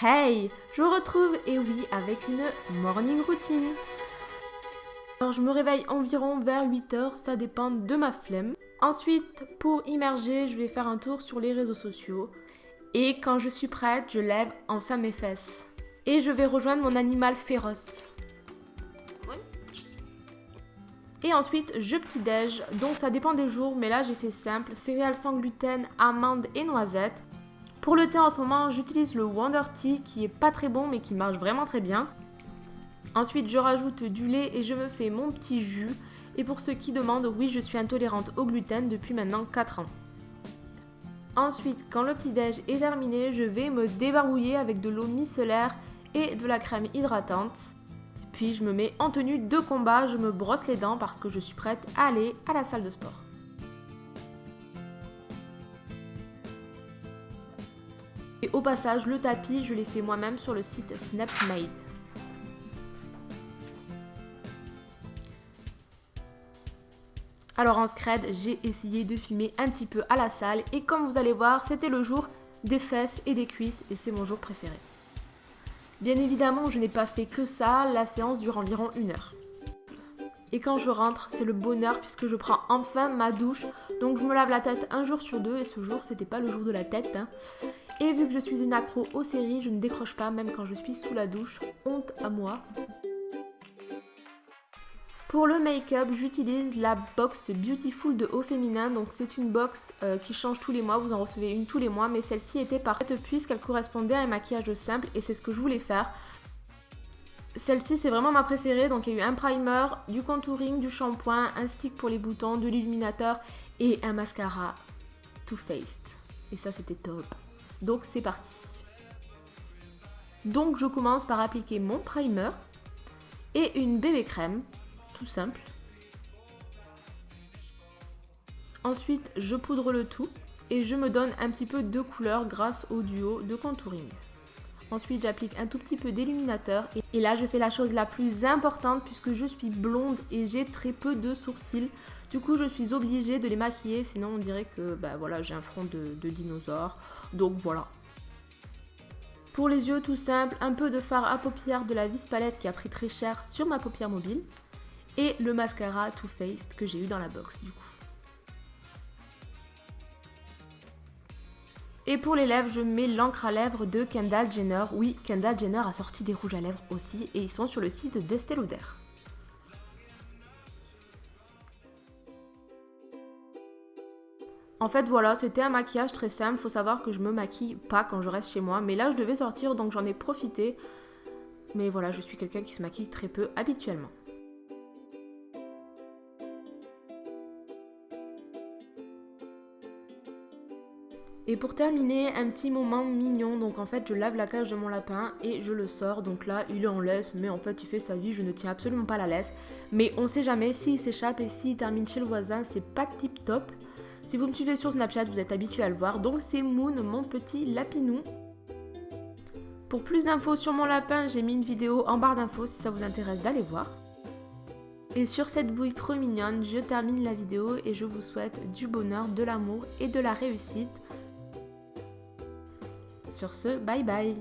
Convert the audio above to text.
Hey Je vous retrouve, et oui, avec une morning routine. Alors je me réveille environ vers 8h, ça dépend de ma flemme. Ensuite, pour immerger, je vais faire un tour sur les réseaux sociaux. Et quand je suis prête, je lève enfin mes fesses. Et je vais rejoindre mon animal féroce. Et ensuite, je petit-déj, donc ça dépend des jours, mais là j'ai fait simple, céréales sans gluten, amandes et noisettes. Pour le thé en ce moment, j'utilise le Wonder Tea qui est pas très bon mais qui marche vraiment très bien. Ensuite, je rajoute du lait et je me fais mon petit jus. Et pour ceux qui demandent, oui, je suis intolérante au gluten depuis maintenant 4 ans. Ensuite, quand le petit-déj est terminé, je vais me débarbouiller avec de l'eau micellaire et de la crème hydratante. Puis je me mets en tenue de combat, je me brosse les dents parce que je suis prête à aller à la salle de sport. Et au passage, le tapis, je l'ai fait moi-même sur le site Snapmade. Alors en scred, j'ai essayé de filmer un petit peu à la salle et comme vous allez voir, c'était le jour des fesses et des cuisses et c'est mon jour préféré. Bien évidemment, je n'ai pas fait que ça, la séance dure environ une heure. Et quand je rentre, c'est le bonheur puisque je prends enfin ma douche. Donc je me lave la tête un jour sur deux et ce jour, c'était pas le jour de la tête. Hein. Et vu que je suis une accro aux séries, je ne décroche pas même quand je suis sous la douche. Honte à moi. Pour le make-up, j'utilise la box Beautiful de Haut Féminin. Donc c'est une box euh, qui change tous les mois, vous en recevez une tous les mois. Mais celle-ci était parfaite puisqu'elle correspondait à un maquillage simple et c'est ce que je voulais faire. Celle-ci c'est vraiment ma préférée. Donc il y a eu un primer, du contouring, du shampoing, un stick pour les boutons, de l'illuminateur et un mascara Too Faced. Et ça c'était top. Donc c'est parti. Donc je commence par appliquer mon primer et une bébé crème, tout simple. Ensuite je poudre le tout et je me donne un petit peu de couleur grâce au duo de contouring. Ensuite j'applique un tout petit peu d'illuminateur et là je fais la chose la plus importante puisque je suis blonde et j'ai très peu de sourcils. Du coup, je suis obligée de les maquiller, sinon on dirait que bah, voilà, j'ai un front de, de dinosaure. Donc voilà. Pour les yeux, tout simple, un peu de fard à paupières de la Vis Palette qui a pris très cher sur ma paupière mobile. Et le mascara Too Faced que j'ai eu dans la box du coup. Et pour les lèvres, je mets l'encre à lèvres de Kendall Jenner. Oui, Kendall Jenner a sorti des rouges à lèvres aussi et ils sont sur le site d'Estée Lauder. En fait voilà, c'était un maquillage très simple, faut savoir que je me maquille pas quand je reste chez moi, mais là je devais sortir donc j'en ai profité. Mais voilà, je suis quelqu'un qui se maquille très peu habituellement. Et pour terminer, un petit moment mignon, donc en fait je lave la cage de mon lapin et je le sors, donc là il est en laisse, mais en fait il fait sa vie, je ne tiens absolument pas la laisse. Mais on sait jamais, s'il s'échappe et s'il termine chez le voisin, c'est pas tip top. Si vous me suivez sur Snapchat, vous êtes habitué à le voir. Donc c'est Moon, mon petit lapinou. Pour plus d'infos sur mon lapin, j'ai mis une vidéo en barre d'infos si ça vous intéresse d'aller voir. Et sur cette bouille trop mignonne, je termine la vidéo et je vous souhaite du bonheur, de l'amour et de la réussite. Sur ce, bye bye